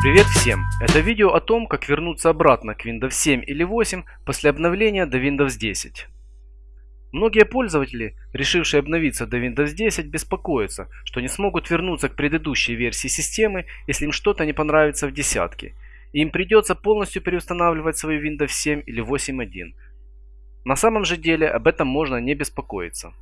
Привет всем! Это видео о том, как вернуться обратно к Windows 7 или 8 после обновления до Windows 10. Многие пользователи, решившие обновиться до Windows 10, беспокоятся, что не смогут вернуться к предыдущей версии системы, если им что-то не понравится в десятке, и им придется полностью переустанавливать свою Windows 7 или 8.1. На самом же деле об этом можно не беспокоиться.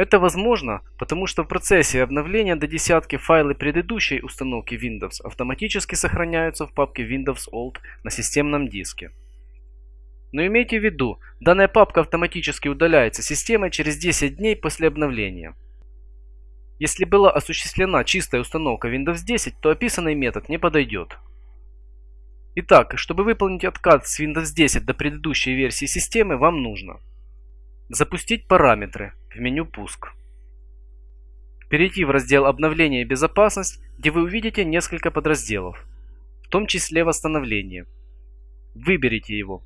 Это возможно, потому что в процессе обновления до десятки файлы предыдущей установки Windows автоматически сохраняются в папке Windows Old на системном диске. Но имейте в виду, данная папка автоматически удаляется системой через 10 дней после обновления. Если была осуществлена чистая установка Windows 10, то описанный метод не подойдет. Итак, чтобы выполнить откат с Windows 10 до предыдущей версии системы, вам нужно Запустить параметры в меню «Пуск». Перейти в раздел «Обновление и безопасность», где вы увидите несколько подразделов, в том числе «Восстановление». Выберите его.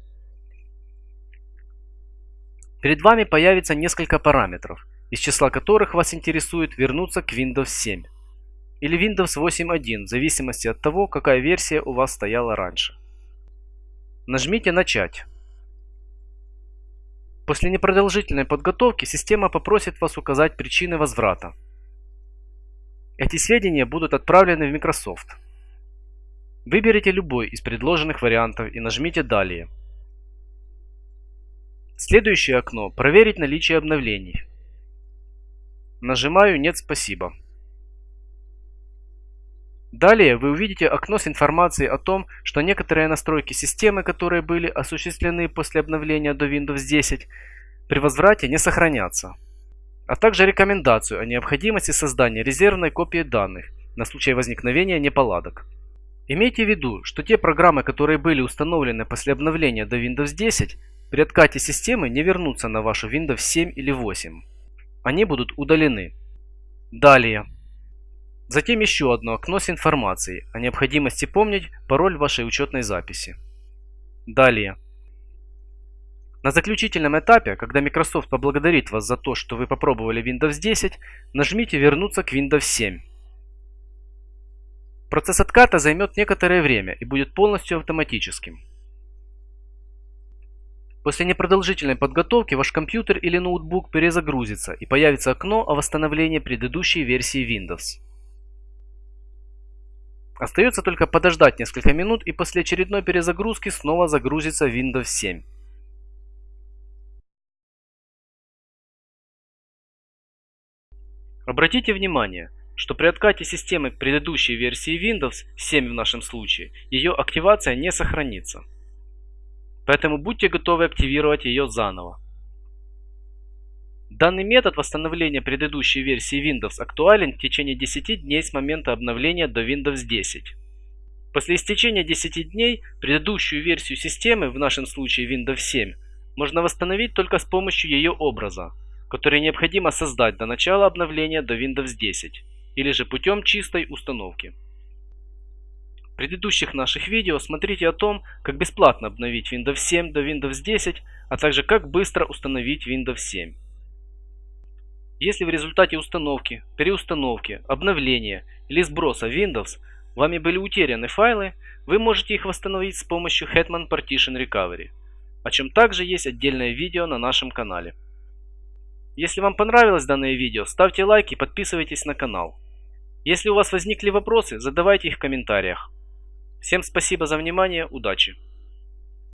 Перед вами появится несколько параметров, из числа которых вас интересует вернуться к Windows 7 или Windows 8.1 в зависимости от того, какая версия у вас стояла раньше. Нажмите «Начать». После непродолжительной подготовки система попросит вас указать причины возврата. Эти сведения будут отправлены в Microsoft. Выберите любой из предложенных вариантов и нажмите «Далее». Следующее окно «Проверить наличие обновлений». Нажимаю «Нет, спасибо». Далее вы увидите окно с информацией о том, что некоторые настройки системы, которые были осуществлены после обновления до Windows 10, при возврате не сохранятся. А также рекомендацию о необходимости создания резервной копии данных на случай возникновения неполадок. Имейте в виду, что те программы, которые были установлены после обновления до Windows 10, при откате системы не вернутся на вашу Windows 7 или 8. Они будут удалены. Далее. Затем еще одно окно с информацией о необходимости помнить пароль вашей учетной записи. Далее. На заключительном этапе, когда Microsoft поблагодарит вас за то, что вы попробовали Windows 10, нажмите «Вернуться к Windows 7». Процесс отката займет некоторое время и будет полностью автоматическим. После непродолжительной подготовки ваш компьютер или ноутбук перезагрузится и появится окно о восстановлении предыдущей версии Windows. Остается только подождать несколько минут и после очередной перезагрузки снова загрузится Windows 7. Обратите внимание, что при откате системы к предыдущей версии Windows 7 в нашем случае, ее активация не сохранится. Поэтому будьте готовы активировать ее заново. Данный метод восстановления предыдущей версии Windows актуален в течение 10 дней с момента обновления до Windows 10. После истечения 10 дней предыдущую версию системы, в нашем случае Windows 7, можно восстановить только с помощью ее образа, который необходимо создать до начала обновления до Windows 10, или же путем чистой установки. В предыдущих наших видео смотрите о том, как бесплатно обновить Windows 7 до Windows 10, а также как быстро установить Windows 7. Если в результате установки, переустановки, обновления или сброса Windows вами были утеряны файлы, вы можете их восстановить с помощью Hetman Partition Recovery, о чем также есть отдельное видео на нашем канале. Если вам понравилось данное видео, ставьте лайк и подписывайтесь на канал. Если у вас возникли вопросы, задавайте их в комментариях. Всем спасибо за внимание, удачи!